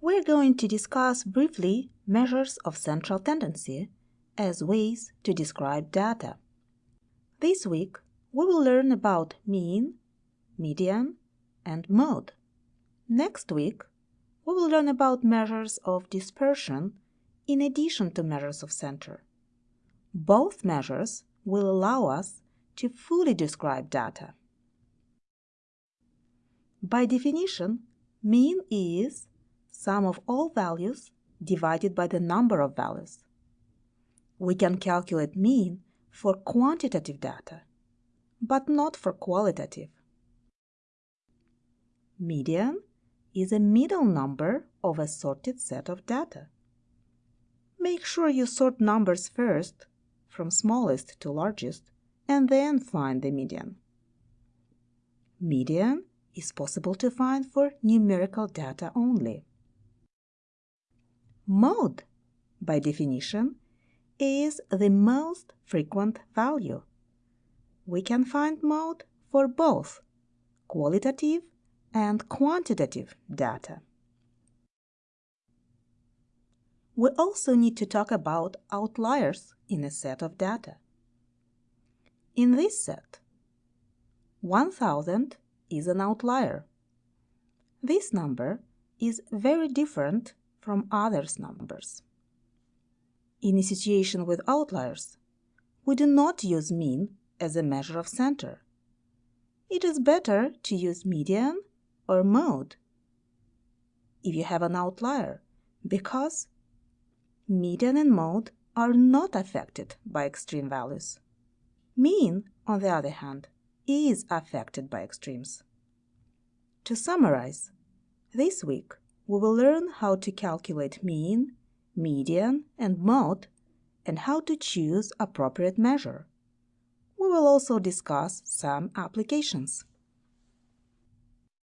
We're going to discuss briefly measures of central tendency as ways to describe data. This week, we will learn about mean, median, and mode. Next week, we will learn about measures of dispersion in addition to measures of center. Both measures will allow us to fully describe data. By definition, mean is sum of all values divided by the number of values. We can calculate mean for quantitative data, but not for qualitative. Median is a middle number of a sorted set of data. Make sure you sort numbers first, from smallest to largest, and then find the median. Median is possible to find for numerical data only. Mode, by definition, is the most frequent value. We can find mode for both qualitative and quantitative data. We also need to talk about outliers in a set of data. In this set, 1000 is an outlier. This number is very different from others' numbers. In a situation with outliers, we do not use mean as a measure of center. It is better to use median or mode if you have an outlier because median and mode are not affected by extreme values. Mean, on the other hand, is affected by extremes. To summarize, this week we will learn how to calculate mean, median, and mode, and how to choose appropriate measure. We will also discuss some applications.